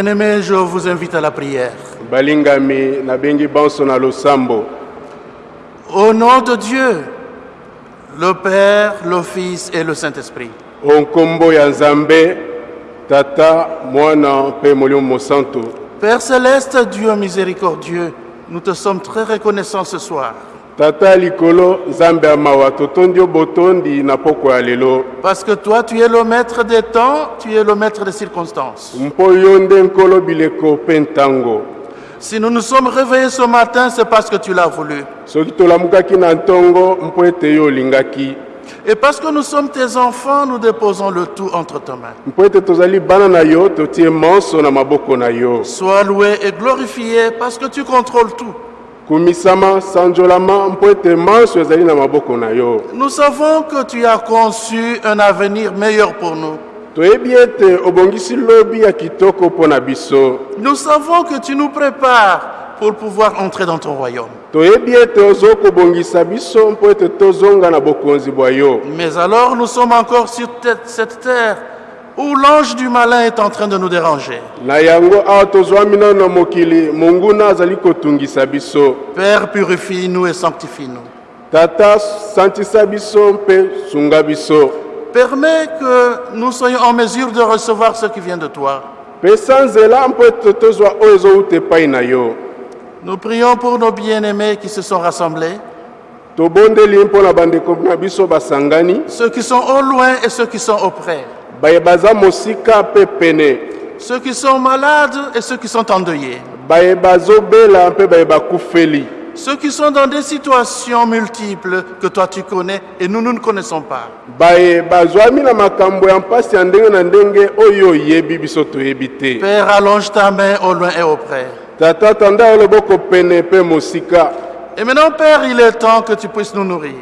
Bien-aimés, je vous invite à la prière. balingami nabengi banso na losambo. Au nom de Dieu, le Père, le Fils et le Saint-Esprit, ya nzambe tata mwana Père céleste, Dieu miséricordieux, nous te sommes très reconnaissants ce soir tata likolo mawa yo botondi na poko ya lelo parce que toi, tu es le maître des temps, tu es le maître des circonstances. mpo yo nde nkolo bileko mpe ntango Si nous nous sommes réveillés ce matin, c'est parce que tu l'as voulu. soki tolamukaki na ntongo mpo ete yo olingaki Et parce que nous sommes tes enfants, nous déposons le tout entre tes mains. Sois loué et glorifié parce que tu contrôles tout. Kumisama sanjolama mpo ete manso ezali na maboko na yo Nous savons que tu as conçu un avenir meilleur pour nous. toyebi ete obongisi lobi ya kitoko mpo na biso Nous savons que tu nous prépares pour pouvoir entrer dans ton royaume. toyebi ete ozo kobongisa biso mpo ete tozonga na bokonzi bwa yo Mais alors nous sommes encore sur te- cette terre où l'ange du malin est en train de nous déranger. Père, purifie-nous et sanctifie-nous. tata Permets que nous soyons en mesure de recevoir ce qui vient de toi. Nous prions pour nos bien-aimés qui se sont rassemblés, ceux qui sont au loin et ceux qui sont auprès, baza mosika mpe pene ceux qui sont malades et ceux qui sont endeuillés, ceux qui sont dans des situations multiples que toi tu connais et nous, nous ne connaissons pas. Père, allonge ta main au loin et auprès. Et maintenant, Père, il est temps que tu puisses nous nourrir.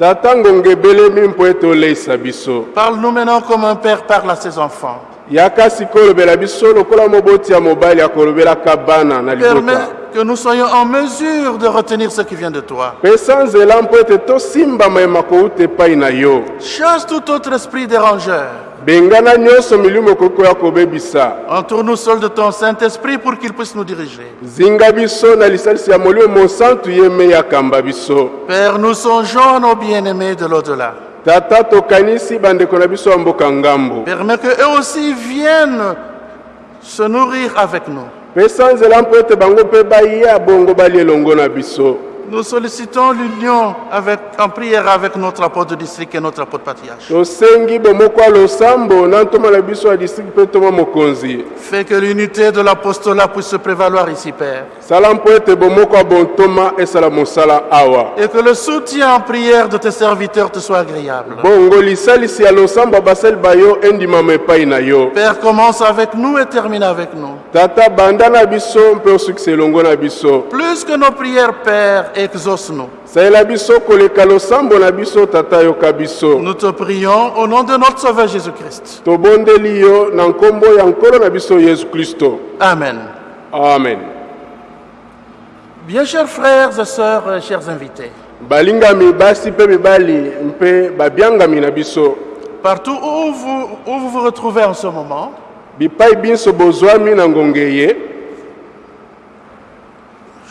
Tata ngonga ebelemi mpo ete oleisa biso Parle-nous maintenant comme un père parle à ses enfants. yaka sikoyo olobela biso lokola moboti ya mobali akolobelaka bana na Permets libota que nous soyons en mesure de retenir ce qui vient de toi. Chasse tout autre esprit dérangeur. Entoure-nous seul de ton Saint-Esprit pour qu'il puisse nous diriger. Père, nous songeons nos bien-aimés de l'au-delà. Permets qu'eux aussi viennent se nourrir avec nous. Pesa nzela mpo ete bango mpe baya bongo balia elongo na biso Nous sollicitons l'union avec, en prière avec notre apôtre de district et notre apôtre patriarche. Fais que l'unité de l'apostolat puisse se prévaloir ici, Père. Et que le soutien en prière de tes serviteurs te soit agréable. Père, commence avec nous et termine avec nous. Plus que nos prières, Père, Nous te prions au nom de notre Sauveur Jésus-Christ. Amen. amen. Bien chers frères et sœurs, chers invités, partout où vous, où vous vous retrouvez en ce moment, bipai biso bozwami na ngonga ye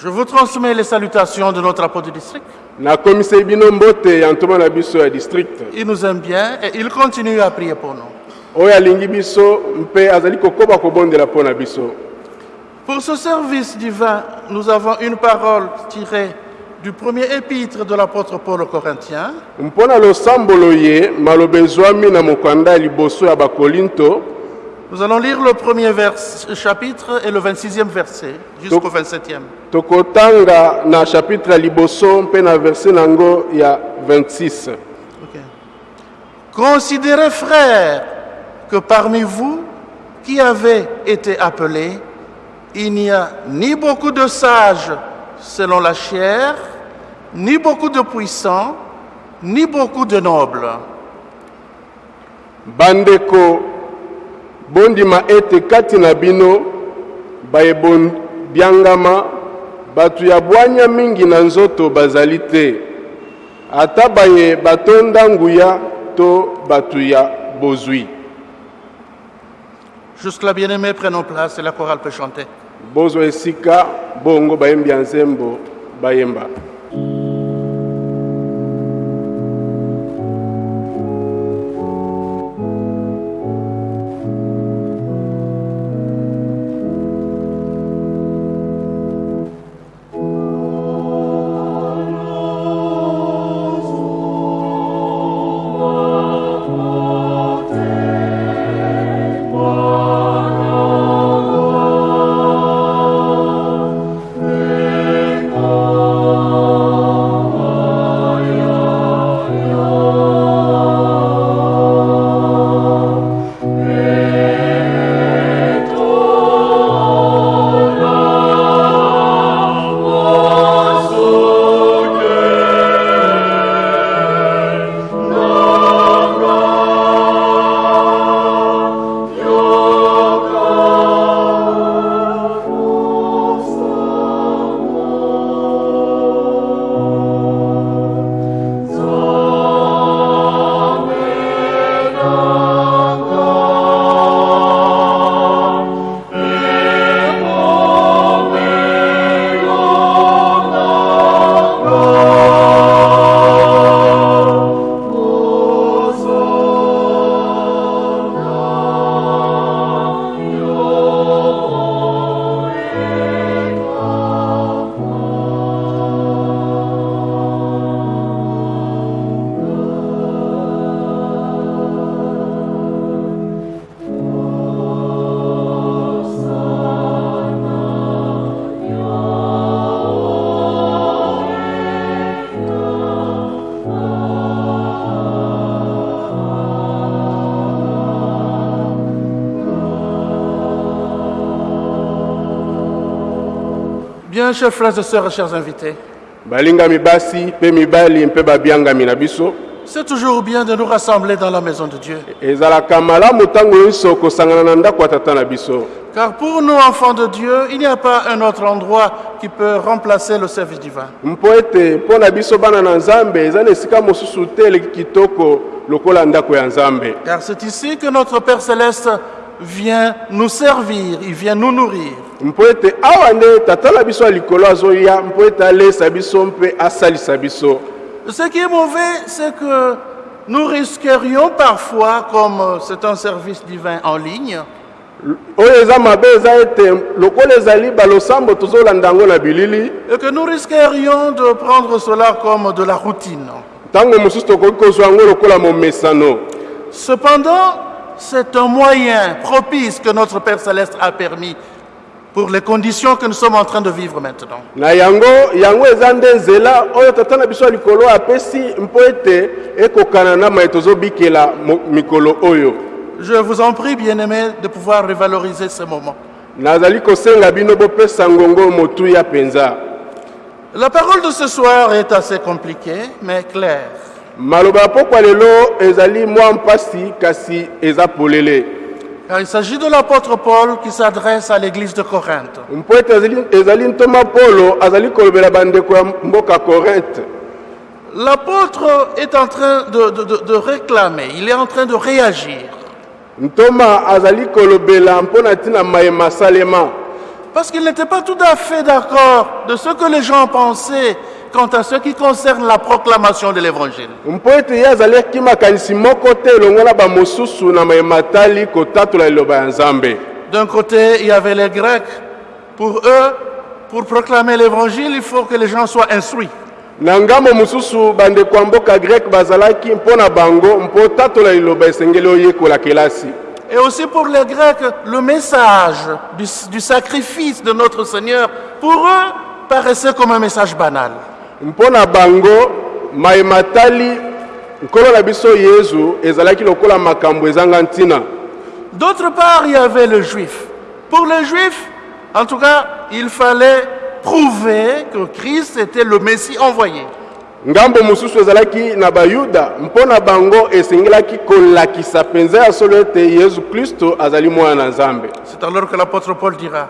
je vous transmets les salutations de notre apôtre du district. nakomisai bino mbote ya ntoma na biso ya district Il nous aime bien et il continue à prier pour nous. oyo alingi biso mpe azali kokoba kobondela mpo na biso Pour ce service divin, nous avons une parole tirée du premier épître de l'apôtre Paul aux Corinthiens, mpo na losambolo ye maloba ezwami na mokanda ya liboso ya bakolinto Nous allons lire le premier vers, chapitre et le 26e verset jusqu'au 27e. tokotanga na chapitre ya liboso mpe na verse nango ya 26 Ok. Considérez, frères, que parmi vous qui avez été appelés, il n'y a ni beaucoup de sages selon la chair, ni beaucoup de puissants, ni beaucoup de nobles. bandeko bondima ete kati na bino bayebondiangama bato ya bwanya mingi na nzoto bazali te. Ata baye batonda nguya to bato ya bozwi. Jusque-là, bien-aimés, prenons place et la chorale peut chanter. bozwa esika bongo bayembi ya nzembo bayemba chers frères et sœurs chers invités, c'est toujours bien de nous rassembler dans la maison de Dieu. Car pour nous, enfants de Dieu, il n'y a pas un autre endroit qui peut remplacer le service divin. Car c'est ici que notre Père céleste vient nous servir, il vient nous nourrir. Mpo ete awa nde tata na biso ya likolo azoya mpo ete alesa biso mpe asalisa biso. Ce qui est mauvais, c'est que nous risquerions parfois, comme c'est un service divin en ligne, oyo eza mabe eza ete lokola ezali balosambo tozolanda yango na bilili. et que nous risquerions de prendre cela comme de la routine. ntango mosusu tokoki kozwa yango lokola momesano. Cependant, c'est un moyen propice que notre Père céleste a permis pour les conditions que nous sommes en train de vivre maintenant. na yango yango eza nde nzela oyo tata na biso ya likolo apesi mpo ete ekokana na mai tozobikela mo- mikolo oyo Je vous en prie, bien-aimés, de pouvoir revaloriser ce moment. nazali kosenga bino bopesa ngongo motuya mpenza La parole de ce soir est assez compliquée, mais claire. maloba ya pokwa lelo ezali mwa mpasi kasi eza polele Car il s'agit de l'apôtre Paul qui s'adresse à l'église de Corinthe. mpo ete ezali- ezali ntoma polo azali kolobela bandeko ya mboka korinthe L'apôtre est en train de, de- de- de réclamer, il est en train de réagir. ntoma azali kolobela mpo na ntina mayema salema Parce qu'il n'était pas tout à fait d'accord de ce que les gens pensaient quant à ce qui concerne la proclamation de l'évangile. D'un côté, il y avait les Grecs. Pour eux, pour proclamer l'évangile, il faut que les gens soient instruits. na ngambo mosusu bandeko ya mboka greke bazalaki mpo na bango mpo tatola liloba esengeli oyekola kelasi Et aussi pour les Grecs, le message du, du sacrifice de notre Seigneur, pour eux, paraissait comme un message banal. Mpo na bango mayema tali nkolo na biso yezu ezalaki lokola makambo ezanga ntina D'autre part, il y avait le juif. Pour les juifs, en tout cas, il fallait prouver que Christ était le Messie envoyé. ngambo mosusu ezalaki na bayuda mpo na bango esengelaki kolakisa mpenza ya solo ete yezu kristo azali mwana na nzambe C'est alors que l'apôtre Paul dira,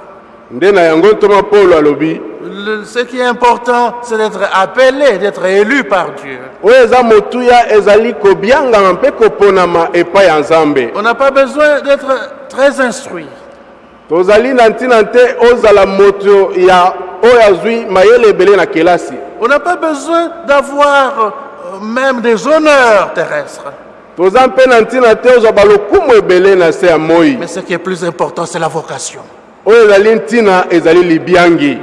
ce qui est important, c'est d'être appelé, d'être élu par Dieu. On n'a pas besoin d'être très instruit. tozali na ntina te ozala moto ya oyo azwi mayele ebele na kelasi On n'a pas besoin d'avoir euh, même des honneurs terrestres. toza mpe na ntina te ozwa balokumu ebele na se ya moi Mais ce qui est plus important, c'est la vocation.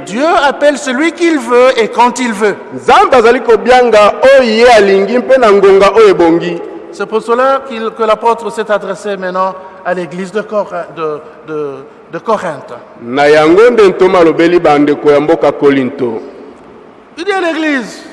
Dieu appelle celui qu'il veut et quand il veut. C'est pour cela que l'apôtre s'est adressé maintenant à l'église de, Cor- de- de- de Corinthe. Il dit à l'église,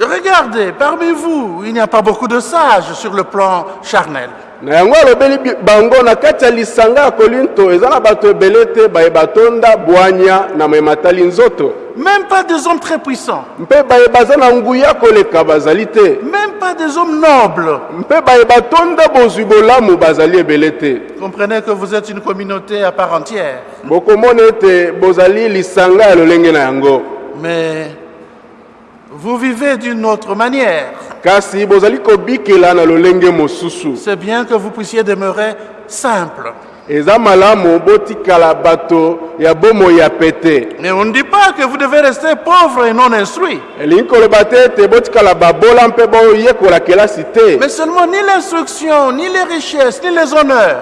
regardez, parmi vous, il n'y a pas beaucoup de sages sur le plan charnel. Na yango alobeli bango na kati ya lisanga ya kolinto eza na bato ebele te bayeba tonda bwanya na mematali nzoto. Même pas des hommes très puissants, mpe bayeba aza na nguya koleka bazali te. Même pas des hommes nobles. mpe bayeba tonda bozwi bolamu bazali ebele te. Comprenez que vous êtes une communauté à part entière. bokomona ete bozali lisanga ya lolenge na yango. Mais vous vivez d'une autre manière. kasi bozali kobikela na lolenge mosusu C'est bien que vous puissiez demeurer simple. eza malamu botikala bato ya bomoi ya pete Mais on ne dit pas que vous devez rester pauvre et non instruit. elingi koloba te ete botikala babola mpe boyekola kelasi te Mais seulement ni l'instruction, ni les richesses, ni les honneurs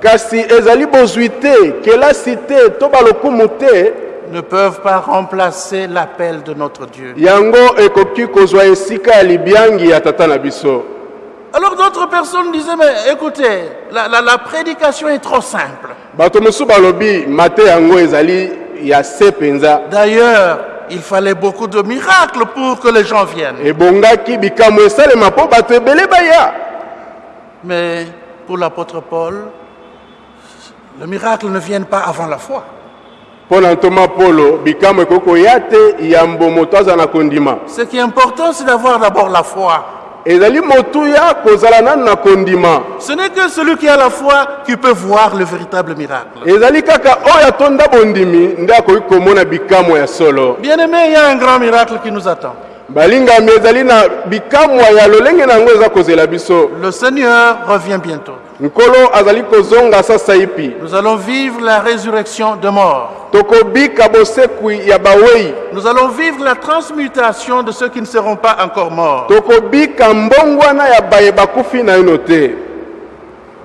kasi ezali bozwi te kelasi te to balokumu te ne peuvent pas remplacer l'appel de notre Dieu. Alors d'autres personnes disaient, mais écoutez, la, la- la prédication est trop simple. D'ailleurs, il fallait beaucoup de miracles pour que les gens viennent. Mais pour l'apôtre Paul, le miracle ne vient pas avant la foi. Mpo na ntoma polo bikamwa ekoki koya te aza na kondima Ce qui est important, c'est d'avoir d'abord la foi. ezali motuya kozala nanu na kondima Ce n'est que celui qui a la foi qui peut voir le véritable miracle. ezali kaka oyo atonda bondimi nde akoki komona bikamwa ya solo Bien aimé, il y a un grand miracle qui nous attend. balingami ezali na bikamwa ya lolenge na yango eza kozela biso Le Seigneur revient bientôt. Nous allons vivre la résurrection de mort. Nous allons vivre la transmutation de ceux qui ne seront pas encore morts.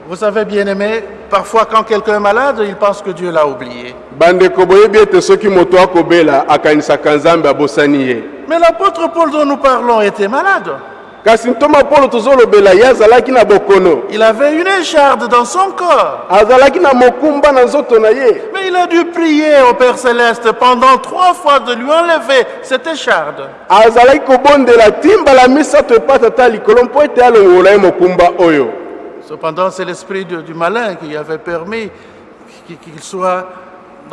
Vous savez, bien aimé, parfois quand quelqu'un est malade, il pense que Dieu l'a oublié. Mais l'apôtre Paul dont nous parlons était malade. Il avait une écharde dans son corps. Mais il a dû prier au Père Céleste pendant trois fois de lui enlever cette écharde. Cependant, c'est l'esprit du, malin qui avait permis qu'il soit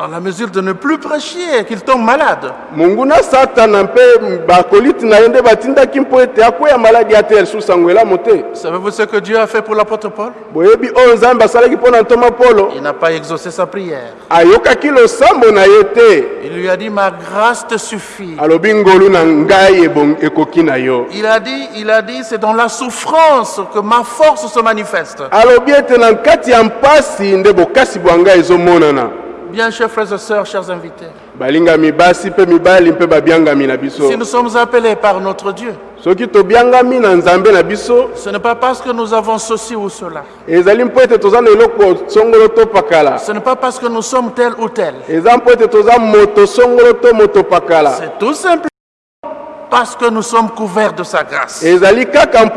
dans la mesure de ne plus prêcher, qu'il tombe malade. monguna satana mpe bakoliti na ye nde batindaki mpo ete akwea maladi ate lisusu sango elamu te Savez-vous ce que Dieu a fait pour l'apôtre Paul? Boyebi oyo nzambe asalaki mpo na ntoma polo Il n'a pas exaucé sa prière. ayokaki losambo na ye te Il lui a dit, ma grâce te suffit. alobi ngolu na ngai ebong- ekoki na yo Il a dit, il a dit, c'est dans la souffrance que ma force se manifeste. alobi ete na kati ya mpasi nde bokasi bwa ngai ezomonana Bien, chers frères et sœurs, chers invités, balingami basi mpe mibali mpe babiangami na biso si nous sommes appelés par notre Dieu, soki tobiangami na nzambe na biso ce n'est pas parce que nous avons ceci ou cela. ezali mpo ete toza na eloko songolo to pakala Ce n'est pas parce que nous sommes tel ou tel. eza mpo ete toza moto songolo to moto pakala C'est tout simplement parce que nous sommes couverts de sa grâce. Donc,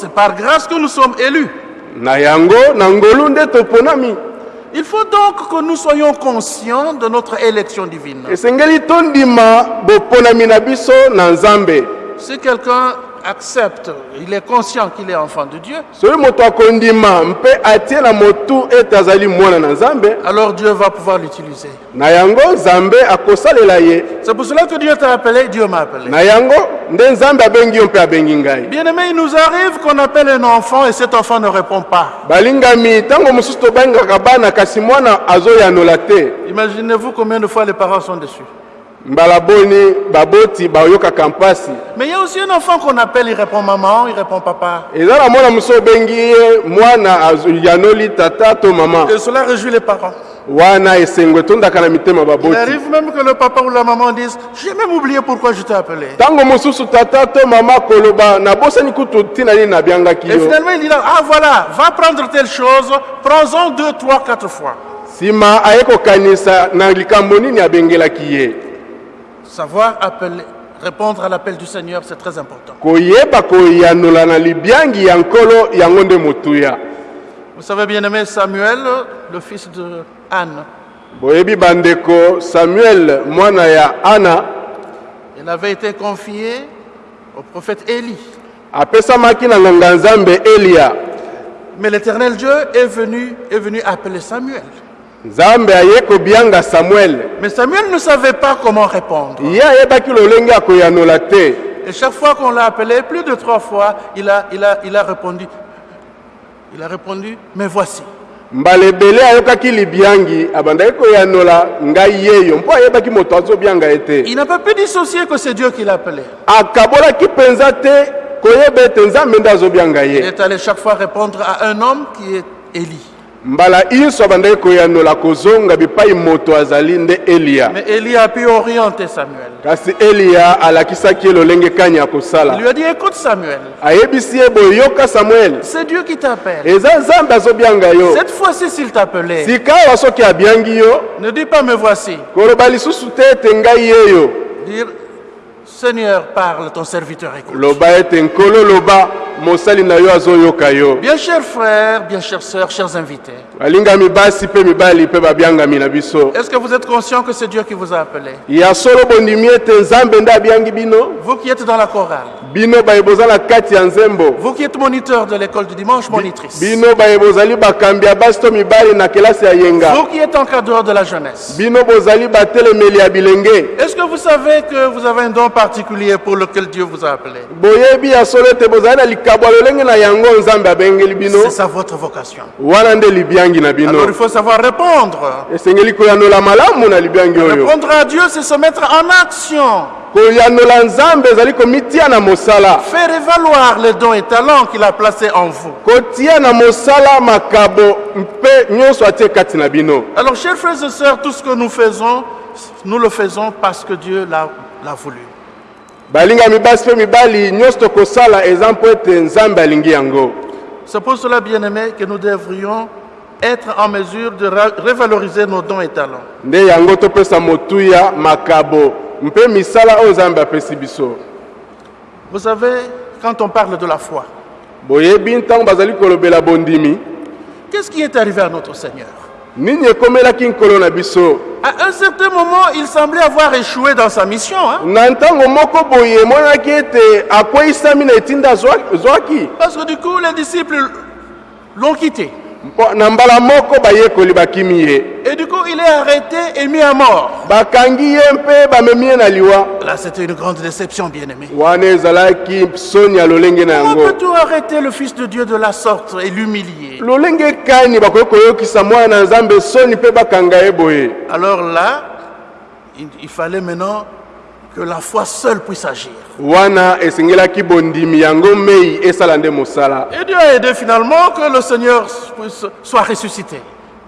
c'est par grâce que nous sommes élus. Il faut donc que nous soyons conscients de notre élection divine. Si quelqu'un accepte, il est conscient qu'il est enfant de Dieu, alors Dieu va pouvoir l'utiliser. C'est pour cela que Dieu t'a appelé, Dieu m'a appelé. Bien aimé, il nous arrive qu'on appelle un enfant et cet enfant ne répond pas. Imaginez-vous combien de fois les parents sont déçus. Baboti mpasi Mais il y a aussi un enfant qu'on appelle, il répond maman, il répond papa. mwana ye mwana yanoli tata to Et cela réjouit les parents. wana esengo etondaka na mitema Il arrive même que le papa ou la maman disent J'ai même oublié pourquoi je t'ai appelé. mosusu tata to koloba kutu Et yo finalement, il dit là, Ah voilà, va prendre telle chose, prends-en deux, trois, quatre fois. nsima aye kokanisa na likambo nini abengelaki ye Savoir appeler, répondre à l'appel du Seigneur, c'est très important. Vous savez, bien aimé Samuel, le fils de Anne, samuel ana il avait été confié au prophète Élie. Mais l'éternel Dieu est venu, est venu appeler Samuel. Nzambe aye kobianga samuel Mais Samuel ne savait pas comment répondre. ye ayebaki lolenge ya koyanola te Et chaque fois qu'on l'a appelé, plus de trois fois, il a, il a, il a répondu. Il a répondu, mais voici. mbala ebele ayokaki libiangi abandaki koyanola ngai yeyo mpo ayebaki moto azobianga ye te Il n'a pas pu dissocier que c'est Dieu qui l'a appelé. akabolaki mpenza te koyeba ete nzambe nde azobianga Il ye est allé chaque fois répondre à un homme qui est Élie. Mbala nyonso abandaki koyanola kozonga bipai moto azali nde eliya Mais Élie a pu orienter Samuel. kasi eliya alakisaki ye lolenge kani ya Il kosala lui a dit, écoute Samuel, ayebisi ye boye yoka samuele c'est Dieu qui t'appelle. eza nzambe azobianga yo. Cette fois-ci, s'il t'appelait, sika awa soki abiangi yo. Ne dis pas me voici. koloba lisusu te ete ngai yeyo Dire, Seigneur, parle, ton serviteur écoute. loba ete nkolo loba mosali na yo azoyoka yo. Bien chers frères, bien chères sœurs, chers invités, balingami basi mpe mibali mpe babiangami na biso. Est-ce que vous êtes conscient que c'est Dieu qui vous a appelé? Ya solo bondimi ete nzambe nde abiangi bino. Vous qui êtes dans la chorale, bino baye bozala kati ya nzembo. Vous qui êtes moniteur de l'école du dimanche, monitrice, bino baye bozali bakambi ya basi to mibali na kelasi ya yenga. Vous qui êtes encadreur de la jeunesse, bino bozali batelemeli ya bilenge. Est-ce que vous savez que vous avez un don particulier pour lequel Dieu vous a appelé? Boyebi ya solo ete bozali na C'est ça votre vocation. Alors il faut savoir répondre. Répondre à Dieu, c'est se mettre en action. koyanola nzambe ezali komitia na mosala Faire évaluer les dons et talents qu'il a placés en vous. kotia na mosala makabo mpe nyonso atie kati na bino Alors, chers frères et sœurs, tout ce que nous faisons, nous le faisons parce que Dieu l'a voulu. Balingami basi mpe mibali nyonso tokosala eza mpo ete nzambe alingi yango. C'est pour cela, bien aimés, que nous devrions être en mesure de revaloriser nos dons et talents. nde yango topesa motuya makabo. Mpe misala oyo nzambe apesi biso. Vous savez, quand on parle de la foi, boyebi ntango bazali kolobela bondimi. qu'est-ce qui est arrivé à notre Seigneur? À un certain moment, il semblait avoir échoué dans sa mission. hein. Parce que du coup, les disciples l'ont quitté. Mpo- na mbala moko bayekoli bakimi ye Et du coup, il est arrêté et mis à mort. bakangi ye mpe bamemi ye na liwa. Là, c'était une grande déception, bien aimé. wana ezalaki soni ya lolenge na Comment yango peut-on arrêter le Fils de Dieu de la sorte et l'humilier? Lolenge kani bakoki koyokisa mwana na nzambe soni mpe bakanga ye boye. Alors là, il fallait maintenant que la foi seule puisse agir. wana esengelaki bondimi yango mei esala nde mosala Et Dieu a aidé finalement que le Seigneur puisse, soit ressuscité.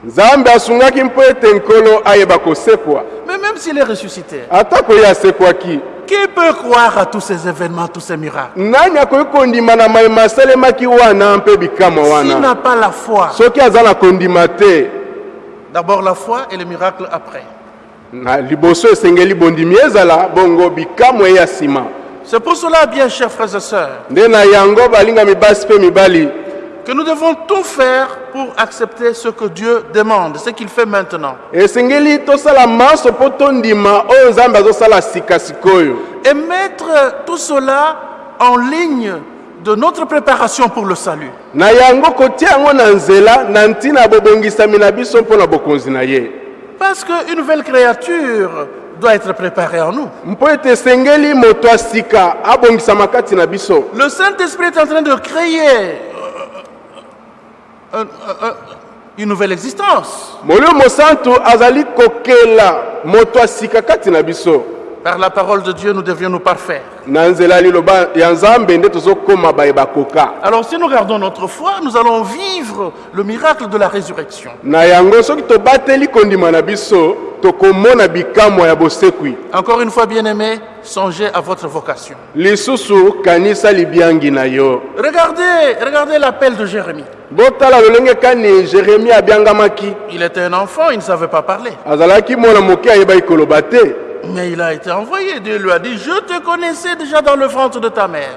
nzambe asungaki mpo ete nkolo ayeba kosekwa Mais même s'il est ressuscité, atako ye asekwaki qui peut croire à tous ces événements, tous ces miracles? Nani akoki kondima na mayema asalemaki wana mpe bikamwa S'il wana n'a pas la foi, soki aza na kondima te d'abord la foi et les miracles après. Na liboso esengeli bondimi ezala bongo bikamwa ya nsima C'est pour cela, bien chers frères et sœurs, nde na yango balingami basi mpe mibali que nous devons tout faire pour accepter ce que Dieu demande, ce qu'il fait maintenant. Et mettre tout cela en ligne de notre préparation pour le salut. na yango kotia yango na nzela na ntina ya bobongisami na biso mpo na bokonzi na ye Parce qu'une nouvelle créature doit être préparée en nous. Le Saint-Esprit est en train de créer euh, un- un- une nouvelle existence. Par la parole de Dieu, nous devions nous parfaire. Alors si nous gardons notre foi, nous allons vivre le miracle de la résurrection. Encore une fois, bien-aimés, songez à votre vocation. Regardez, regardez l'appel de Jérémie. Il était un enfant, il ne savait pas parler. Mais il a été envoyé. Dieu lui a dit, je te connaissais déjà dans le ventre de ta mère.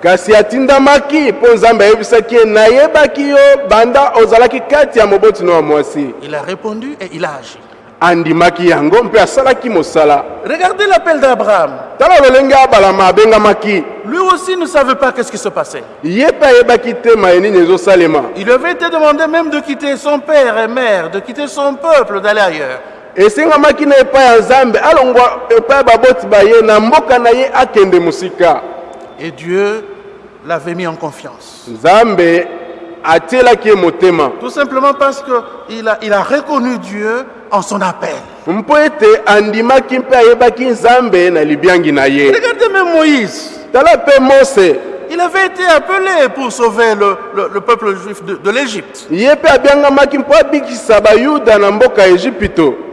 Il a répondu et il a agi. andimaki yango mpe asalaki mosala Regardez l'appel d'Abraham. tala lolenge abalama abengamaki Lui aussi ne savait pas qu'est-ce qui se passait. ye mpe ayebaki te maye nini ezosalema Il avait été demandé même de quitter son père et mère, de quitter son peuple, d'aller ailleurs. Esengamaki na epai ya nzambe alongwa epai ya baboti baye na mboka na ye akende mosika Et Dieu l'avait mis en confiance. nzambe atielaki ye motema Tout simplement parce qu'il a, il a reconnu Dieu en son appel. mpo ete andimaki mpe ayebaki nzambe na libiangi na ye Regardez même Moïse. tala mpe mose Il avait été appelé pour sauver le, le- le peuple juif de, de l'Égypte.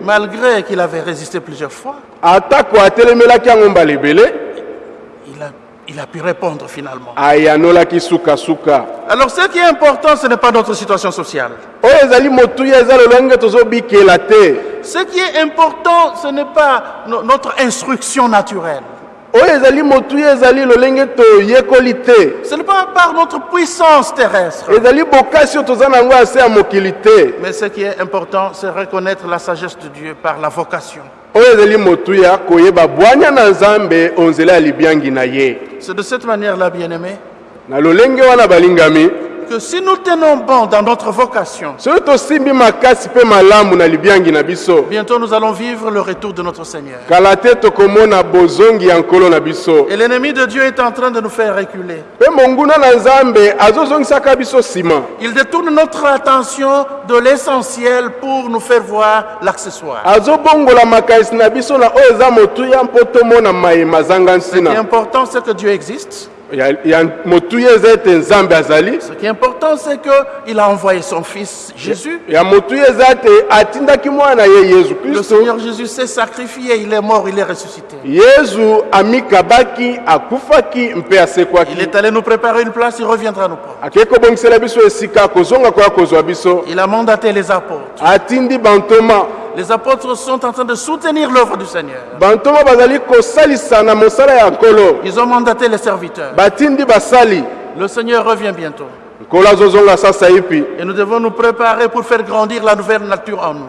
Malgré qu'il avait résisté plusieurs fois, il a, il a pu répondre finalement. Alors ce qui est important, ce n'est pas notre situation sociale. Ce qui est important, ce n'est pas no- notre instruction naturelle. Ce n'est pas par notre puissance terrestre. Mais ce qui est important, c'est reconnaître la sagesse de Dieu par la vocation. C'est de cette na lolenge wana balingami que si nous tenons bon dans notre vocation, bientôt nous allons vivre le retour de notre Seigneur. Et l'ennemi de Dieu est en train de nous faire reculer. Il détourne notre attention de l'essentiel pour nous faire voir l'accessoire. Ce qui est important, c'est que Dieu existe. Ce qui est important, c'est qu'il a envoyé son Fils Jésus. Le Seigneur Jésus s'est sacrifié, il est mort, il est ressuscité. Il est allé nous préparer une place, il reviendra nous prendre. Il a mandaté les apôtres. Les apôtres sont en train de soutenir l'œuvre du Seigneur. Ils ont mandaté les serviteurs. Le Seigneur revient bientôt. Et nous devons nous préparer pour faire grandir la nouvelle nature en nous.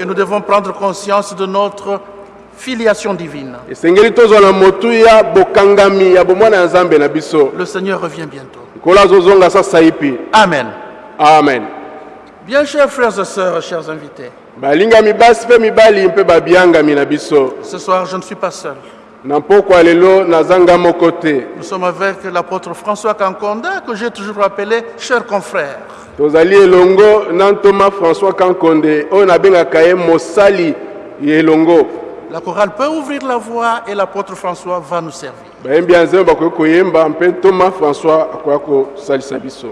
Et nous devons prendre conscience de notre filiation divine. Le Seigneur revient bientôt. Amen. amen Bien, chers frères et sœurs, chers invités, ce soir, je ne suis pas seul. Nous sommes avec l'apôtre François Kankonda, que j'ai toujours appelé cher confrère. tozali elongo na ntoma françois kankonde oyo nabengaka ye mosali ya elongo La chorale peut ouvrir la voie et l'apôtre François va nous servir. bayembi ya nzambe bakoki koyemba mpe ntoma françois akoya kosalisa biso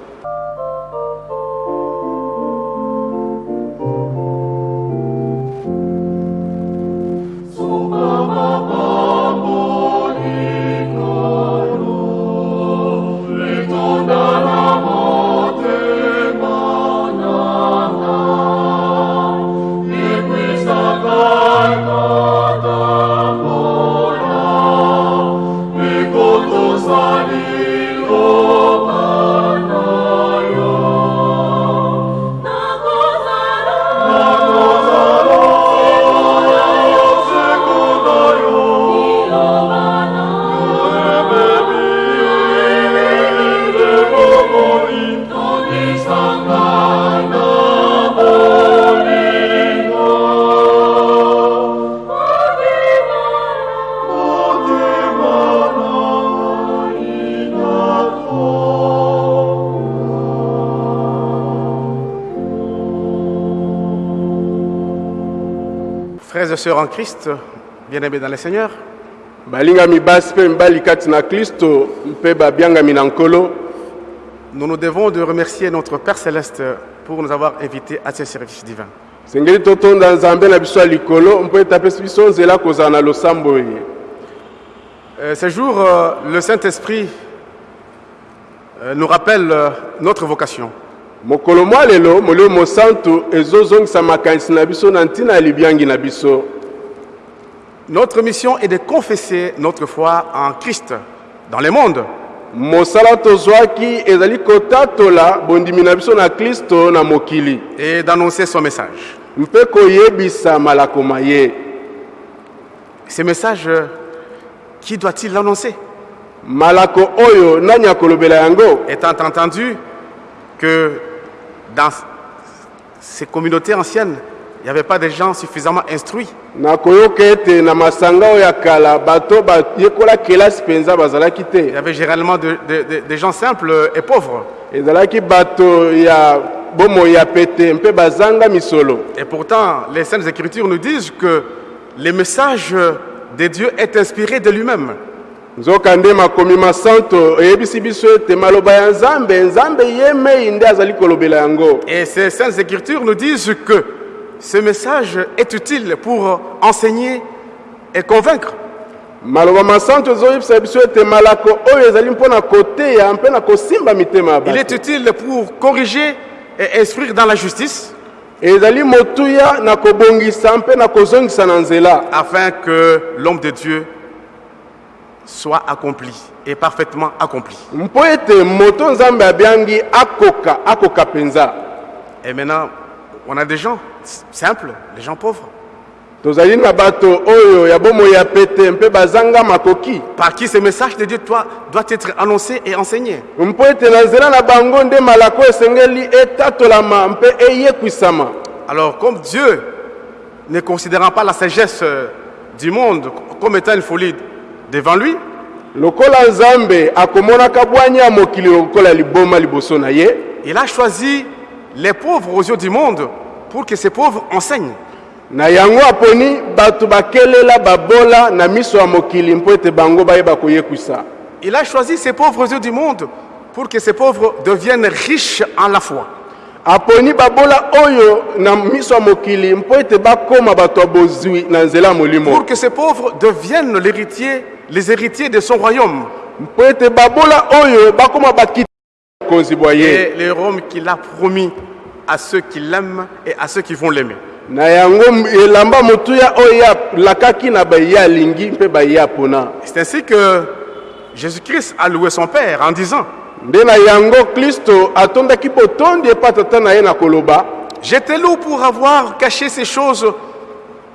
et sœurs en Christ, bien-aimés dans le Seigneur, nous nous devons de remercier notre Père Céleste pour nous avoir invités à ce service divin. Euh, ce jour, euh, le Saint-Esprit euh, nous rappelle notre vocation. Mokolo mwa lelo molimo mosantu ezozongisa makanisi na biso na ntina ya libiangi na biso. Notre mission est de confesser notre foi en Christ dans le monde. mosala tozwaki ezali kotatola bondimi na biso na kristo na mokili. Et d'annoncer son message. mpe koyebisa malakoma ye. Ce message, euh, qui doit-il l'annoncer? Malako oyo nani akolobela yango? Étant entendu que dans ces communautés anciennes, il n'y avait pas de gens suffisamment instruits. Il y avait généralement de- de- de- des gens simples et pauvres. Et pourtant, les Saintes Écritures nous disent que le message de Dieu est inspiré de lui-même. Nzoka nde makomi masanto eyebisi biso ete maloba ya nzambe nzambe ye mei nde azali kolobela yango. Et ces Saintes Écritures nous disent que ce message est utile pour enseigner et convaincre. maloba masanto ezoyebisa biso ete malako oyo ezali mpona koteya mpe na kosimba mitema ya Il est bato utile pour corriger et instruire dans la justice, ezali motuya na kobongisa mpe na kozongisa na nzela. Afin que l'homme de Dieu soit accompli et parfaitement accompli. Et maintenant, on a des gens simples, des gens pauvres, par qui ce message de Dieu doit, doit être annoncé et enseigné? Alors, comme Dieu, ne considérant pas la sagesse euh, du monde comme étant une folie devant lui, lokola nzambe akomonaka bwanya ya mokili lokola liboma liboso na ye il a choisi les pauvres aux yeux du monde pour que ces pauvres enseignent. na yango aponi bato bakelela babola na miso ya mokili mpo ete bango bayeba koyekwisa Il a choisi ces pauvres aux yeux du monde pour que ces pauvres deviennent riches en la foi. aponi babola oyo na miso ya mokili mpo ete bakóma bato ya bozwi na nzela ya molimo Pour que ces pauvres deviennent l'héritier, les héritiers de son royaume. Et le royaume qu'il a promis à ceux qui l'aiment et à ceux qui vont l'aimer. C'est ainsi que Jésus-Christ a loué son Père en disant Je te loue pour avoir caché ces choses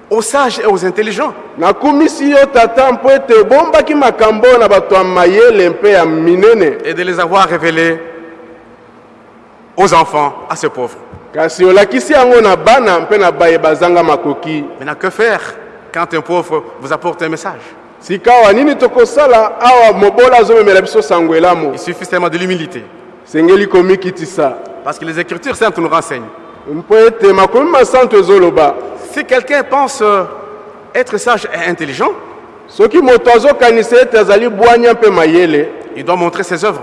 aux sages et aux intelligents. Nakumisi yo tata mpo ete ebombaki makambo na bato ya mayele mpe ya minene. Et de les avoir révélés aux enfants, à ces pauvres. kasi olakisi yango na bana mpe na baye bazanga makoki. Maintenant, que faire quand un pauvre vous apporte un message? Sika awa nini tokosala? Awa mobola azomemela biso sango elamo. Il suffit seulement de l'humilité. sengeli komikitisa Parce que les Écritures saintes nous renseignent. Si quelqu'un pense euh, être sage et intelligent, il doit montrer ses œuvres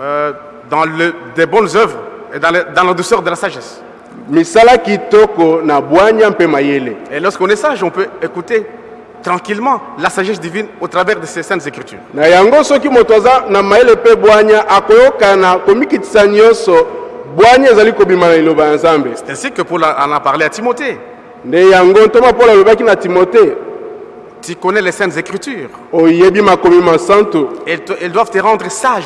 euh, dans le- des bonnes œuvres et dans, le- dans la douceur de la sagesse. Et lorsqu'on est sage, on peut écouter tranquillement la sagesse divine au travers de ces saintes Écritures. C'est ainsi que Paul en a parlé à Timothée. Tu connais les saintes Écritures? Elles, te- elles doivent te rendre sage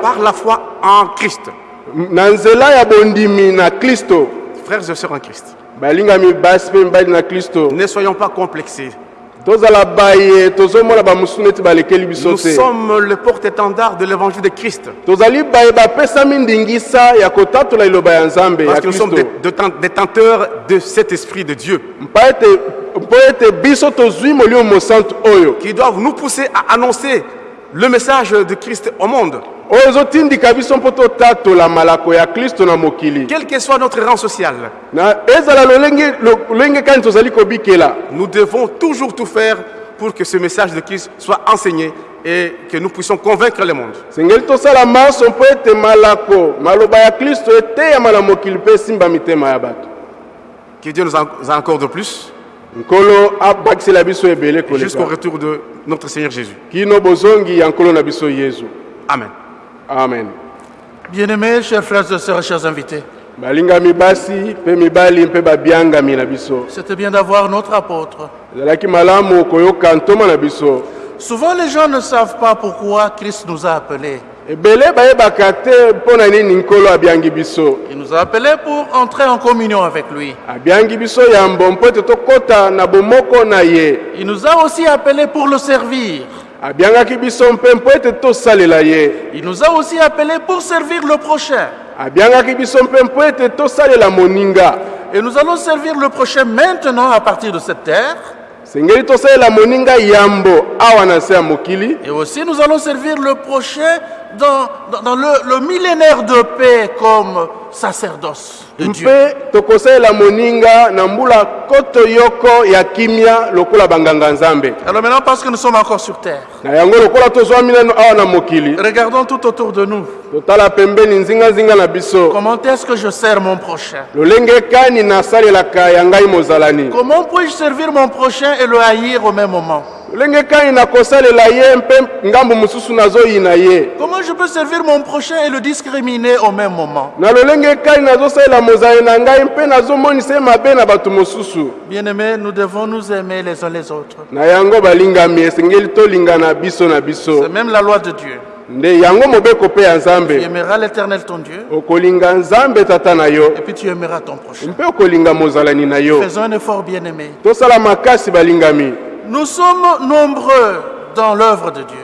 par la foi en Christ. Frères et sœurs en Christ, ne soyons pas complexés. Nous sommes le porte-étendard de l'évangile de Christ. Parce que nous sommes détenteurs de cet esprit de Dieu. Qui doivent nous pousser à annoncer le message de Christ au monde. Quel que soit notre rang social, nous devons toujours tout faire pour que ce message de Christ soit enseigné et que nous puissions convaincre le monde. Que Dieu nous en nous encore de plus jusqu'au retour de notre Seigneur Jésus. Amen. amen Bien-aimés, chers frères et sœurs, chers invités, c'était bien d'avoir notre apôtre. Souvent, les gens ne savent pas pourquoi Christ nous a appelés. Il nous a appelés pour entrer en communion avec lui. Il nous a aussi appelés pour le servir. Il nous a aussi appelés pour servir le prochain. Et nous allons servir le prochain maintenant à partir de cette terre. Et aussi nous allons servir le prochain dans, le millénaire de paix comme sacerdoce de Dieu. Alors maintenant, parce que nous sommes encore sur terre, regardons tout autour de nous. Comment est-ce que je sers mon prochain? Comment puis-je servir mon prochain et le haïr au même moment? Lolenge kani nakosalela ye mpe ngambo mosusu nazoyina ye? Comment je peux servir mon prochain et le discriminer au même moment? Na lolenge mosusu. Bien-aimés, nous devons nous aimer les uns les autres. C'est même la loi de Dieu. nde yango mobeko mpe ya Tu nzambe aimeras l'éternel ton Dieu. Okolinga nzambe tata na yo. Et puis tu aimeras ton prochain. mpe okolinga mozalani na yo. Tosala makasi balingami. Nous sommes nombreux dans l'œuvre de Dieu.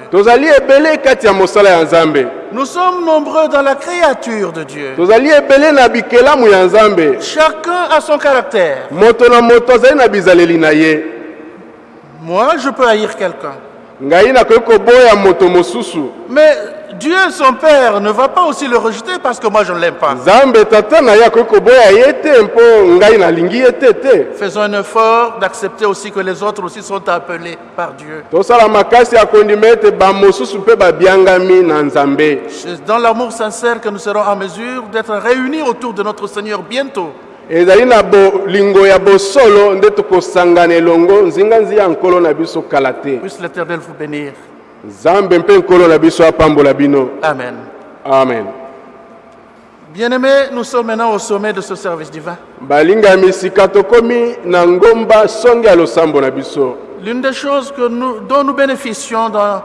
Nous sommes nombreux dans la créature de Dieu. Chacun a son caractère. Moi, je peux haïr quelqu'un. Mais Dieu, son Père, ne va pas aussi le rejeter parce que moi, je ne l'aime pas. Faisons un effort d'accepter aussi que les autres aussi sont appelés par Dieu. C'est dans l'amour sincère que nous serons en mesure d'être réunis autour de notre Seigneur bientôt. ezali na bolingo ya bosolo nde tokosangana elongo nzinganzi ya nkolo na biso kala te Nzambe mpe nkolo na biso apambola bino Amen. amen Bien-aimés, nous sommes maintenant au sommet de ce service divin. balingami sika tokomi na ngomba songe ya losambo na biso L'une des choses que nous, dont nous bénéficions dans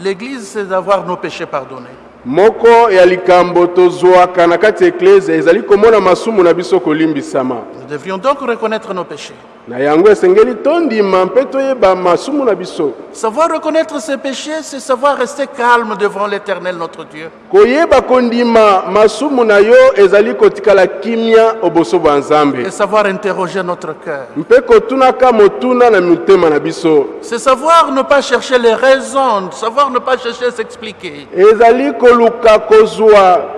l'Église, c'est d'avoir nos péchés pardonnés. moko ya likambo tozwaka na kati ya eklese ezali komona masumu na biso kolimbisama Nous devrions donc reconnaître nos péchés. Na yango esengeli tondima mpe toyeba masumu na biso Savoir reconnaître ses péchés, c'est savoir rester calme devant l'Éternel notre Dieu. koyeba kondima masumu na yo ezali kotikala kimia oboso bwa nzambe Et savoir interroger notre cœur. mpe kotunaka motuna na mitema na biso C'est savoir ne pas chercher les raisons, savoir ne pas chercher à s'expliquer. ezali koluka kozwa es- bi-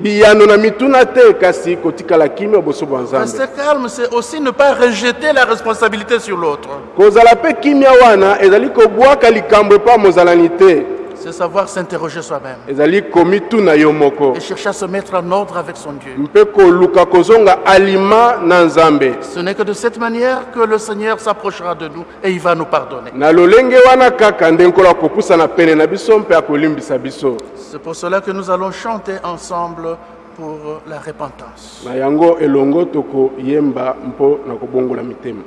biyano na mituna te kasi kotikala kimia oboso bwa nzambe Rester calme, c'est aussi ne pas rejeter la responsabilité sur l'autre. kozala mpe kimia wana ezali kobwaka likambo epa mozalani te C'est savoir s'interroger soi-même ezali komituna yo moko et chercher à se mettre en ordre avec son Dieu. mpe koluka kozonga alima na nzambe Ce n'est que de cette manière que le Seigneur s'approchera de nous et il va nous pardonner. na lolenge wana kaka pene na biso mpe akolimbisa biso C'est pour cela que nous allons chanter ensemble pour la repentance. na yango elongo tokoyemba mpo na kobongola mitema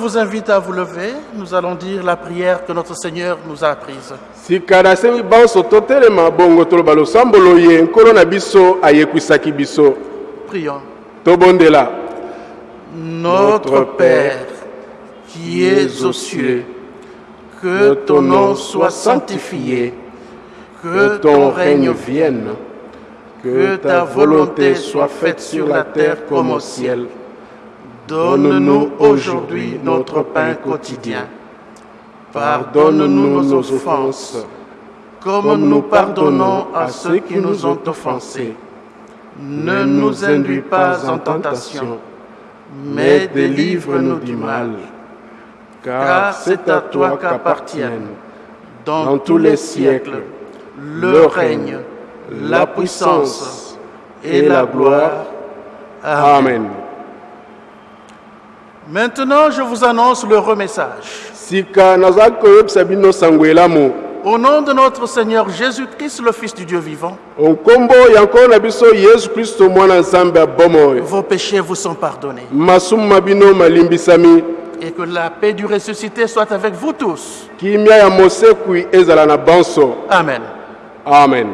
vous invite à vous lever. Nous allons dire la prière que notre Seigneur nous a apprise. Prions. tobondela Notre Père, qui es aux cieux, que ton nom soit sanctifié, que ton règne vienne, que ta volonté soit faite sur la terre comme au ciel. Donne-nous aujourd'hui notre pain quotidien. Pardonne-nous nos offenses, comme nous pardonnons à ceux qui nous ont offensés. Ne nous induis pas en tentation, mais délivre-nous du mal. Car c'est à toi qu'appartiennent, dans tous les siècles, le règne, la puissance et la gloire. Amen. Maintenant, je vous annonce le remessage. Au nom de notre Seigneur Jésus-Christ, le Fils du Dieu vivant, vos péchés vous sont pardonnés. Et que la paix du ressuscité soit avec vous tous. Amen. amen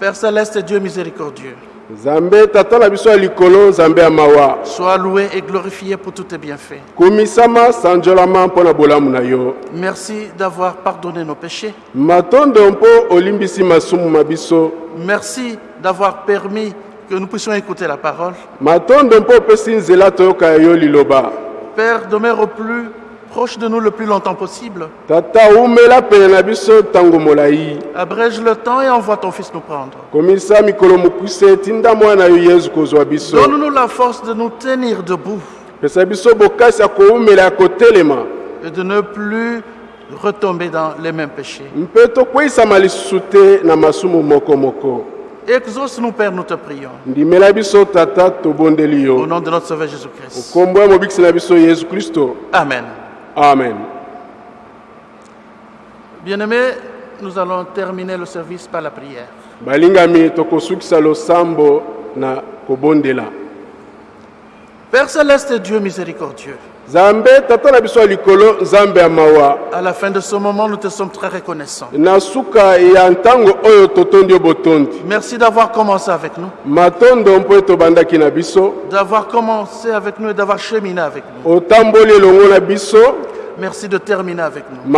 Père céleste, Dieu miséricordieux, nzambe tata na biso ya likolo nzambe ya mawa sois loué et glorifié pour tous tes bienfaits. komisama sanjolama mpo na bolamu na yo Merci d'avoir pardonné nos péchés. matondo mpo olimbisi masumu ma biso Merci d'avoir permis que nous puissions écouter la parole. matondo mpo opesi nzela toyoka ya yo liloba Père, demeure au plus proche de nous le plus longtemps possible. tata umela pene na biso ntango molai Abrège le temps et envoie ton Fils nous prendre. komisa mikolo mokuse tinda mwana yo yesu kozwa biso Donne-nous la force de nous tenir debout pesa biso bokasi ya koumela ya kotelema et de ne plus retomber dans les mêmes péchés. mpe tokweyisama lisusu te na masumu mokomoko Exauce-nous, Père, nous te prions. Au nom de notre Sauveur Jésus-Christ. Amen. Amen. Bien-aimés, nous allons terminer le service par la prière. balingami tokosukisa losambo na kobondela. Père céleste et Dieu miséricordieux, nzambe tata biso likolo nzambe ya mawa. À la fin de ce moment, nous te sommes très reconnaissants. na suka ya ntango oyo totondi yo botondi. Merci d'avoir commencé avec nous, matondo mpo ete obandaki na biso. D'avoir commencé avec nous et d'avoir cheminé avec nous. otamboli elongo na biso Merci de terminer avec nous.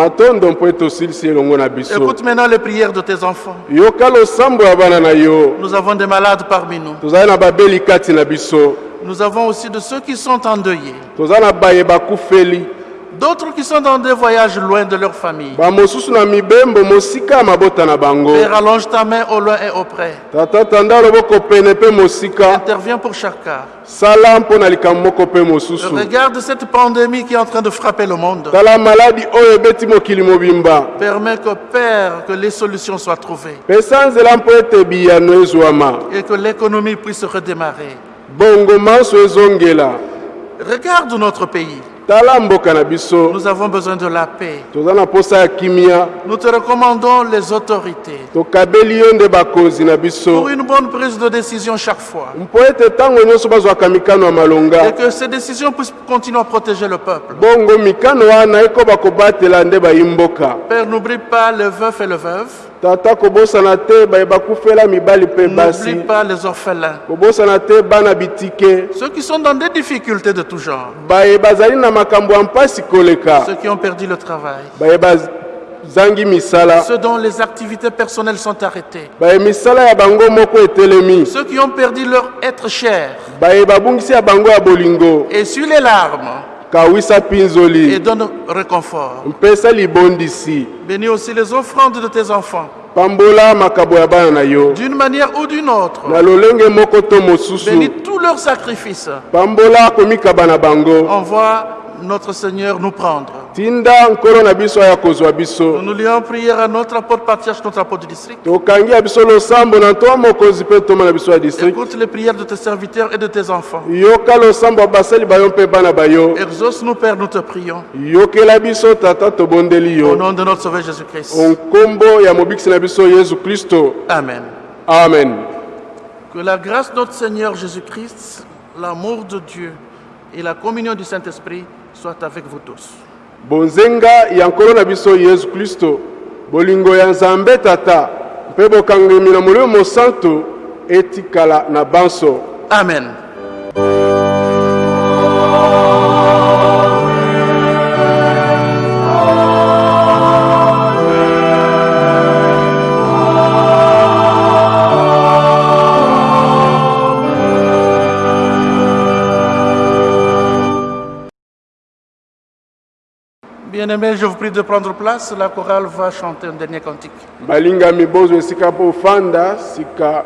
Écoute maintenant les prières de tes enfants. Nous avons des malades parmi nous. Nous avons aussi de ceux qui sont endeuillés. D'autres qui sont dans des voyages loin de leur famille. bamosusu na mibembo mosika ya mabota na bango Père, allonge ta main au loin et auprès. tata tanda loboko pene mpe mosika Interviens pour chaque cas. sala mpo na likambo moko mpe mosusu Regarde cette pandémie qui est en train de frapper le monde. tala maladi oyo ebeti mokili mobimba Permets que, Père, que les solutions soient trouvées pesa nzela mpo ete biyano ezwama et que l'économie puisse redémarrer. bongo manso ezongela Regarde notre pays. Nous avons besoin de la paix. Nous te recommandons les autorités pour une bonne prise de décision chaque fois. Et que ces décisions puissent continuer à protéger le peuple. Père, n'oublie pas les veufs et les veuves. Tata kobosana te baye bakufela mibali mpe basi N'oublie pas les orphelins. kobosana te bana bitike Ceux qui sont dans des difficultés de tout genre. baye bazali na makambo ya mpasi koleka Ceux qui ont perdu le travail. baye bazangi misala Ceux dont les activités personnelles sont arrêtées. baye misala ya bango moko etelemi Ceux qui ont perdu leur être cher. baye babungisi ya bango ya bolingo Essuie les larmes kawisa et mpinzoli donne réconfort. mpesa libondisi Bénis aussi les offrandes de tes enfants. pambola makabo ya bana na yo D'une manière ou d'une autre. na lolenge moko to mosusu Bénis tous leurs sacrifices. pambola komikaba na bango Envoie notre Seigneur nous prendre. tinda nkolo na biso aya kozwa Nous biso nous lions en prière à notre apôtre patriarche, notre apôtre du district. tokangi ya biso losambo na ntoa mokonzi mpe toma na biso ya district Écoute les prières de tes serviteurs et de tes enfants. yoka losambo ya basali bayo mpe bana bayo Exauce-nous, Père, nous te prions. yokela biso tata tobondeli Au yo nom de notre Sauveur Jésus-Christ. nkombo ya mobikisi na biso yesu kristo Amen. amen Que la grâce de notre Seigneur Jésus-Christ, l'amour de Dieu et la communion du Saint-Esprit soit avec vous tous. bonzenga ya nkolo na biso yesu kristo bolingo ya nzambe tata mpe bokangami na molimo mosantu etikala na banso Amen. Je vous prie de prendre place. La chorale va chanter un dernier cantique. sika